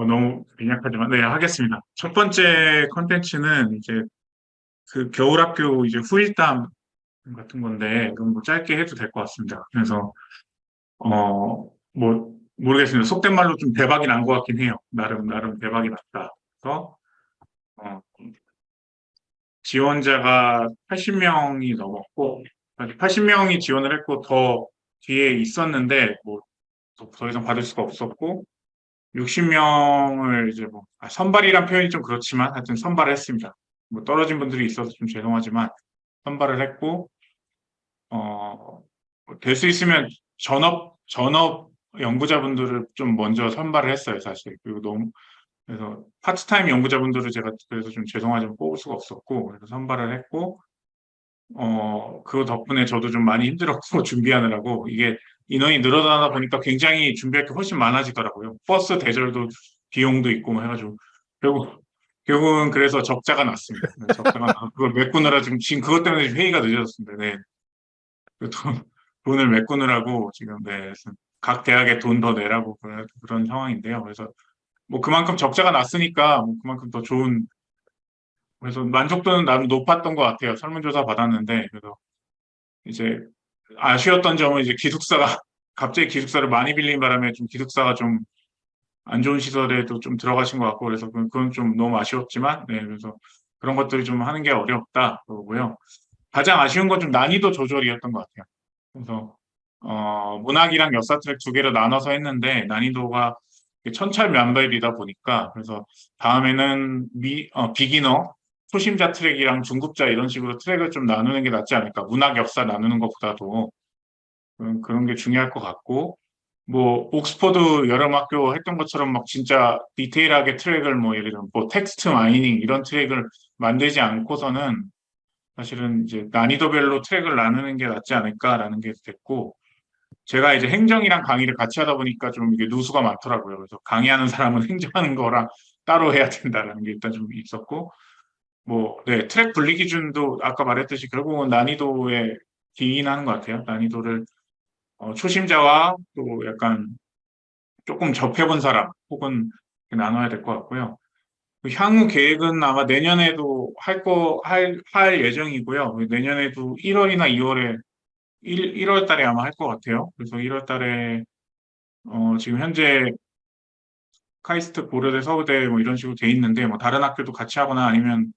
어, 너무 빈약하지만 네 하겠습니다. 첫 번째 컨텐츠는 이제 그 겨울학교 이제 후일담 같은 건데 그건 뭐 짧게 해도 될 것 같습니다. 그래서 어 뭐 모르겠습니다. 속된 말로 좀 대박이 난 것 같긴 해요. 나름 나름 대박이 났다. 그래서 어, 지원자가 80명이 넘었고 80명이 지원을 했고 더 뒤에 있었는데 뭐 더 이상 받을 수가 없었고 60명을 이제 뭐 아, 선발이란 표현이 좀 그렇지만 하여튼 선발을 했습니다. 뭐 떨어진 분들이 있어서 좀 죄송하지만 선발을 했고 어, 될 수 있으면 전업 전업 연구자분들을 좀 먼저 선발을 했어요, 사실. 그리고 너무 그래서 파트타임 연구자분들을 제가 그래서 좀 죄송하지만 뽑을 수가 없었고 그래서 선발을 했고 어, 그 덕분에 저도 좀 많이 힘들었고 준비하느라고 이게 인원이 늘어나다 보니까 굉장히 준비할 게 훨씬 많아지더라고요. 버스 대절도 비용도 있고 뭐 해가지고 결국 결국은 그래서 적자가 났습니다. 네, 적자가 나 그걸 메꾸느라 지금 지금 그것 때문에 회의가 늦어졌습니다. 네. 그 돈, 돈을 메꾸느라고 지금 네, 각 대학에 돈 더 내라고 그런, 그런 상황인데요. 그래서 뭐 그만큼 적자가 났으니까 뭐 그만큼 더 좋은 그래서 만족도는 나름 높았던 것 같아요. 설문조사 받았는데 그래서 이제 아쉬웠던 점은 이제 기숙사가 갑자기 기숙사를 많이 빌린 바람에 좀 기숙사가 좀 안 좋은 시설에도 좀 들어가신 것 같고 그래서 그건 좀 너무 아쉬웠지만 네 그래서 그런 것들이 좀 하는 게 어렵다 그러고요. 가장 아쉬운 건 좀 난이도 조절이었던 것 같아요. 그래서 어, 문학이랑 역사 트랙 두 개로 나눠서 했는데 난이도가 천차만별이다 보니까 그래서 다음에는 미, 어, 비기너 초심자 트랙이랑 중급자 이런 식으로 트랙을 좀 나누는 게 낫지 않을까. 문학 역사 나누는 것보다도 그런, 그런 게 중요할 것 같고 뭐 옥스퍼드 여름학교 했던 것처럼 막 진짜 디테일하게 트랙을 뭐 예를 들면 뭐 text mining 이런 트랙을 만들지 않고서는 사실은 이제 난이도별로 트랙을 나누는 게 낫지 않을까라는 게 됐고 제가 이제 행정이랑 강의를 같이 하다 보니까 좀 이게 누수가 많더라고요. 그래서 강의하는 사람은 행정하는 거랑 따로 해야 된다라는 게 일단 좀 있었고 뭐, 네, 트랙 분리 기준도 아까 말했듯이 결국은 난이도에 기인하는 것 같아요. 난이도를 어, 초심자와 또 약간 조금 접해본 사람 혹은 나눠야 될 것 같고요. 그 향후 계획은 아마 내년에도 할 거, 할, 할 예정이고요. 내년에도 1월이나 2월에, 1, 1월 달에 아마 할 것 같아요. 그래서 1월 달에, 어, 지금 현재 카이스트, 고려대, 서울대 뭐 이런 식으로 돼 있는데, 뭐 다른 학교도 같이 하거나 아니면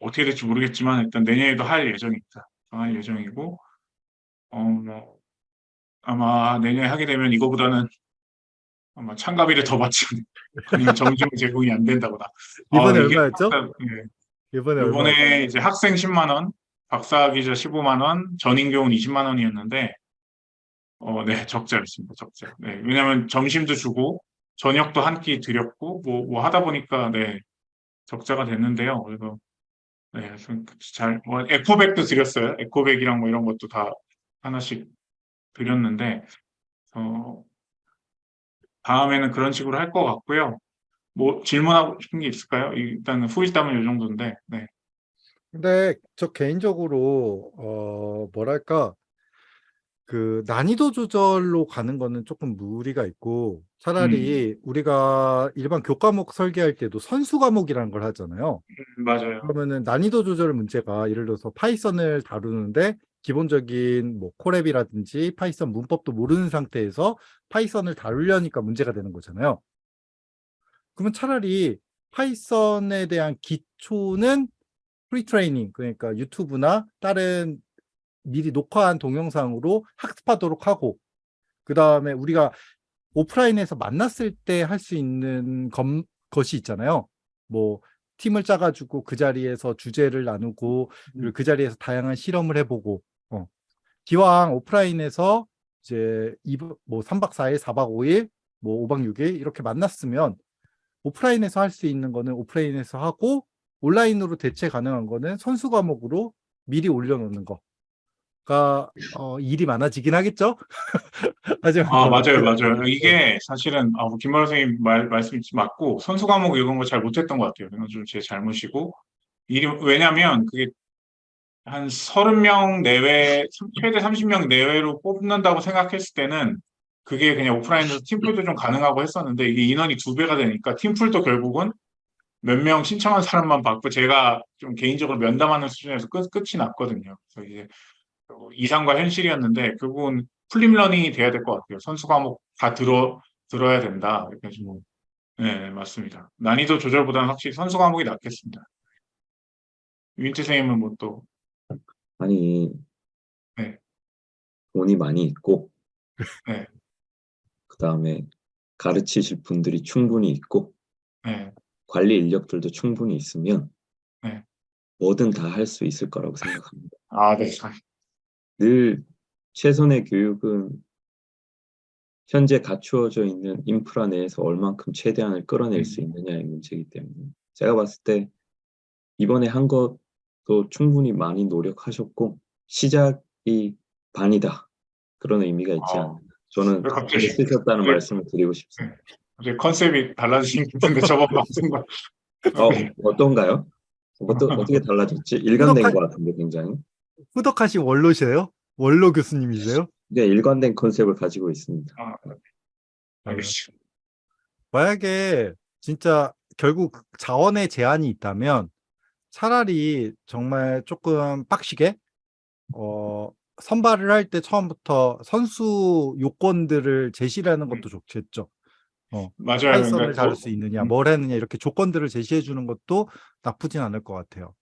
어떻게 될지 모르겠지만 일단 내년에도 할 예정입니다. 할 예정이고 어, 뭐, 아마 내년에 하게 되면 이거보다는 아마 참가비를 더 받지 아니면 점심 제공이 안 된다거나 이번에 아, 이게 얼마였죠? 학사- 예. 이번에? 이번에 이제 학생 10만 원, 박사 기자 15만 원, 전인 교원 20만 원이었는데 어, 네, 적자였습니다. 적자. 네, 왜냐하면 점심도 주고 저녁도 한 끼 드렸고 뭐, 뭐 하다 보니까 네 적자가 됐는데요. 그래서 네, 좀 잘, 뭐, 에코백도 드렸어요. 에코백이랑 뭐 이런 것도 다 하나씩 드렸는데, 어, 다음에는 그런 식으로 할 것 같고요. 뭐, 질문하고 싶은 게 있을까요? 일단 후일담은 이 정도인데, 네. 근데 저 개인적으로 어 뭐랄까 그 난이도 조절로 가는 거는 조금 무리가 있고 차라리 우리가 일반 교과목 설계할 때도 선수 과목이라는 걸 하잖아요. 음, 맞아요. 그러면은 난이도 조절 문제가 예를 들어서 Python을 다루는데 기본적인 뭐 Colab이라든지 Python 문법도 모르는 상태에서 Python을 다루려니까 문제가 되는 거잖아요. 그러면 차라리 Python에 대한 기초는 pre-training 그러니까 유튜브나 다른 미리 녹화한 동영상으로 학습하도록 하고 그 다음에 우리가 오프라인에서 만났을 때 할 수 있는 검, 것이 있잖아요. 뭐 팀을 짜가지고 그 자리에서 주제를 나누고 그리고 그 자리에서 다양한 실험을 해보고 어. 기왕 오프라인에서 이제 2박, 뭐 3박 4일, 4박 5일, 뭐 5박 6일 이렇게 만났으면 오프라인에서 할 수 있는 거는 오프라인에서 하고 온라인으로 대체 가능한 거는 선수 과목으로 미리 올려놓는 거 가 어, 일이 많아지긴 하겠죠. 하지만 아, 뭐 맞아요, 그- 맞아요. 이게 사실은, 아, 뭐 김만호 선생님 말, 말씀이 맞고, 선수 과목 이런 거 잘 못했던 것 같아요. 이건 좀 제 잘못이고. 일이, 왜냐면 그게 한 30명 내외, 최대 30명 내외로 뽑는다고 생각했을 때는 그게 그냥 오프라인에서 팀플도 좀 가능하고 했었는데 이게 인원이 두 배가 되니까 팀플도 결국은 몇 명 신청한 사람만 받고 제가 좀 개인적으로 면담하는 수준에서 끝, 끝이 났거든요. 그래서 이제 어, 이상과 현실이었는데 결국은 풀립러닝이 돼야 될 것 같아요. 선수 과목 다 들어 들어야 된다. 이렇게 좀 네, 맞습니다. 난이도 조절보다는 확실히 선수 과목이 낫겠습니다. 유인태 선생님은 뭐 또 아니, 네. 돈이 많이 있고, 네. 그 다음에 가르치실 분들이 충분히 있고, 네, 관리 인력들도 충분히 있으면, 네. 뭐든 다 할 수 있을 거라고 생각합니다. 아, 네. 늘 최선의 교육은 현재 갖추어져 있는 인프라 내에서 얼만큼 최대한을 끌어낼 수 있느냐의 문제이기 때문에 제가 봤을 때 이번에 한 것도 충분히 많이 노력하셨고 시작이 반이다 그런 의미가 있지 아, 않나 저는 왜 갑자기- 쓰셨다는 왜- 말씀을 드리고 싶습니다. 이제 컨셉이 달라지신 것 같은데 저번 방송과 어, 어떤가요? 어떠, 어떻게 달라졌지? 일관된 것 같은데 굉장히. 후덕하신 원로시에요? 원로 교수님이세요? 네, 일관된 컨셉을 가지고 있습니다. 아, 알겠습니다. 만약에 진짜 결국 자원의 제한이 있다면 차라리 정말 조금 빡시게 어 선발을 할 때 처음부터 선수 요건들을 제시를 하는 것도 좋겠죠. 맞아요. 파이썬을 그러니까 다룰 수 있느냐, 음. 뭘 했느냐 이렇게 조건들을 제시해 주는 것도 나쁘진 않을 것 같아요.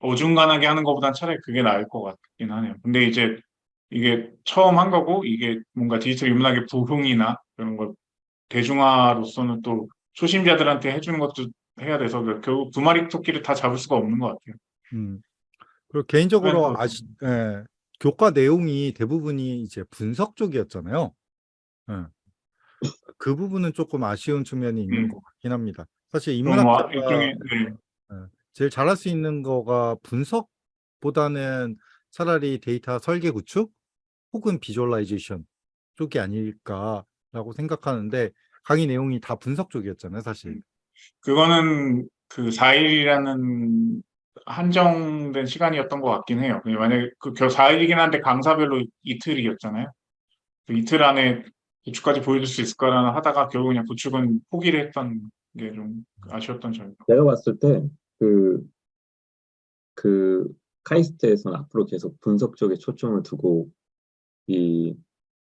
어중간하게 하는 것보단 차라리 그게 나을 것 같긴 하네요. 근데 이제 이게 처음 한 거고 이게 뭔가 디지털 인문학의 부흥이나 그런 걸 대중화로서는 또 초심자들한테 해주는 것도 해야 돼서 그 결국 두 마리 토끼를 다 잡을 수가 없는 것 같아요. 음. 그리고 개인적으로 아시, 예, 교과 내용이 대부분이 이제 분석 쪽이었잖아요. 예. 그 부분은 조금 아쉬운 측면이 있는 음. 것 같긴 합니다. 사실 뭐 인문학자가 일종의 네. 제일 잘할 수 있는 거가 분석보다는 차라리 데이터 설계 구축 혹은 visualization 쪽이 아닐까라고 생각하는데 강의 내용이 다 분석 쪽이었잖아요, 사실. 그거는 그 4일이라는 한정된 시간이었던 것 같긴 해요. 그냥 만약에 그 4일이긴 한데 강사별로 이틀이었잖아요. 그 이틀 안에 구축까지 보여줄 수 있을까라는 하다가 결국 그냥 구축은 포기를 했던 게 좀 아쉬웠던 점이죠. 제가 봤을 때, 그, 그, 카이스트에서는 앞으로 계속 분석 쪽에 초점을 두고, 이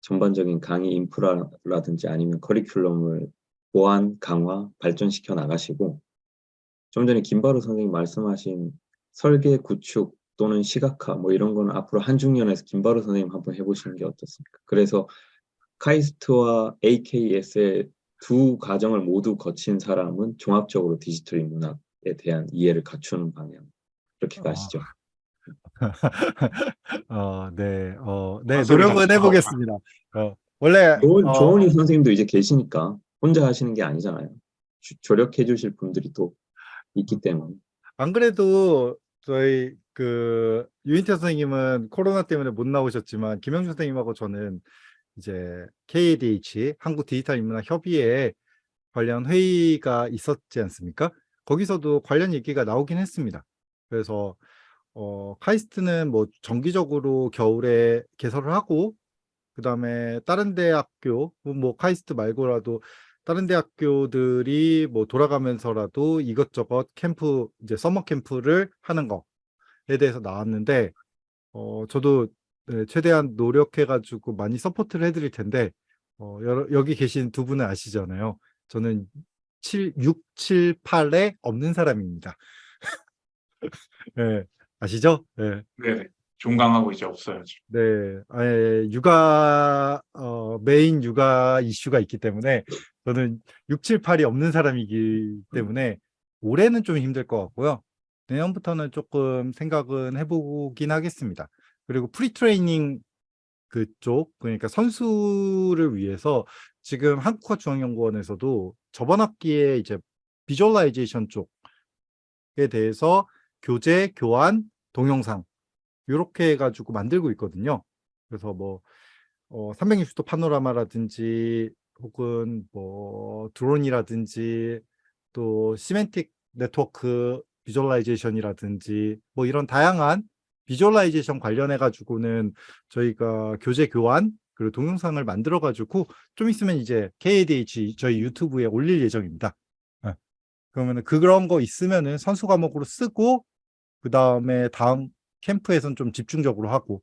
전반적인 강의 인프라라든지 아니면 커리큘럼을 보완, 강화, 발전시켜 나가시고, 좀 전에 김바로 선생님 말씀하신 설계 구축 또는 시각화, 뭐 이런 거는 앞으로 한중년에서 김바로 선생님 한번 해보시는 게 어떻습니까? 그래서 카이스트와 AKS의 두 과정을 모두 거친 사람은 종합적으로 디지털 인문학에 대한 이해를 갖추는 방향. 이렇게 아, 가시죠. 어, 네, 어, 네, 컨셉이 노력은. 해보겠습니다. 어, 원래 조은, 어, 조은희 선생님도 이제 계시니까 혼자 하시는 게 아니잖아요. 주- 조력해 주실 분들이 또 있기 때문에. 안 그래도 저희 그 유인태 선생님은 코로나 때문에 못 나오셨지만 김영준 선생님하고 저는 이제 KADH 한국 디지털 인문학 협의회 관련 회의가 있었지 않습니까? 거기서도 관련 얘기가 나오긴 했습니다. 그래서 어, 카이스트는 뭐 정기적으로 겨울에 개설을 하고 그 다음에 다른 대학교 뭐 카이스트 말고라도 다른 대학교들이 뭐 돌아가면서라도 이것저것 캠프 이제 summer camp를 하는 거에 대해서 나왔는데 어 저도 네, 최대한 노력해 가지고 많이 support를 해드릴 텐데 어 여러, 여기 계신 두 분은 아시잖아요. 저는 7, 6, 7, 8에 없는 사람입니다. 네, 아시죠? 네. 네, 종강하고 이제 없어요. 지금. 네, 아예 육아 어, 메인 육아 이슈가 있기 때문에 저는 6, 7, 8이 없는 사람이기 때문에 올해는 좀 힘들 것 같고요. 내년부터는 조금 생각은 해보긴 하겠습니다. 그리고 pre-training 그쪽 그러니까 선수를 위해서 지금 한국학중앙연구원에서도 저번 학기에 이제 visualization 쪽에 대해서 교재, 교안, 동영상 이렇게 해가지고 만들고 있거든요. 그래서 뭐 어, 360도 파노라마라든지 혹은 뭐 드론이라든지 또 semantic network visualization이라든지 뭐 이런 다양한 visualization 관련해 가지고는 저희가 교재 교안 그리고 동영상을 만들어 가지고 좀 있으면 이제 KADH 저희 유튜브에 올릴 예정입니다. 예. 그러면은 그런 거 있으면은 선수 과목으로 쓰고 그 다음에 다음 캠프에선 좀 집중적으로 하고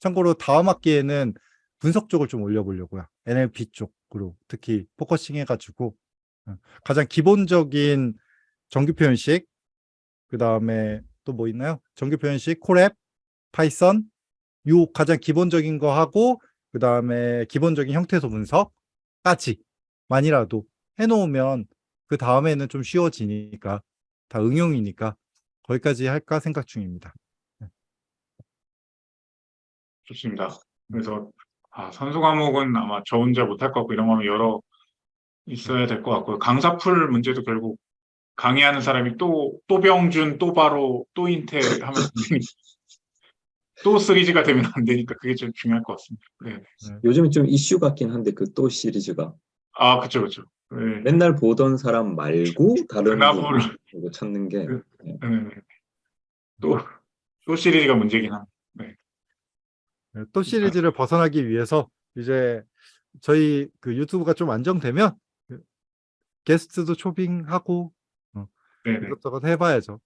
참고로 다음 학기에는 분석 쪽을 좀 올려보려고요. NLP 쪽으로 특히 focusing 해가지고 어, 가장 기본적인 정규 표현식 그 다음에 또 뭐 있나요? 정규 표현식, Colab, Python 요 가장 기본적인 거 하고 그 다음에 기본적인 형태소 분석까지만이라도 해놓으면 그 다음에는 좀 쉬워지니까 다 응용이니까 거기까지 할까 생각 중입니다. 좋습니다. 그래서 아, 선수 과목은 아마 저 혼자 못할 것 같고 이런 거면 여러 있어야 될 것 같고요. 강사 풀 문제도 결국 강의하는 사람이 또, 또 병준, 또 바로, 또 인테 하면. 또 시리즈가 되면 안 되니까 그게 좀 중요할 것 같습니다. 네. 요즘에 좀 이슈 같긴 한데 그 또 시리즈가 아, 그쵸, 그쵸. 네. 맨날 보던 사람 말고 다른 나무를 거 찾는 게 그- 네. 또, 또 시리즈가 문제긴 합니다. 네, 또 시리즈를 벗어나기 위해서 이제 저희 그 유튜브가 좀 안정되면 그 게스트도 초빙하고 네네. 이것저것 해봐야죠.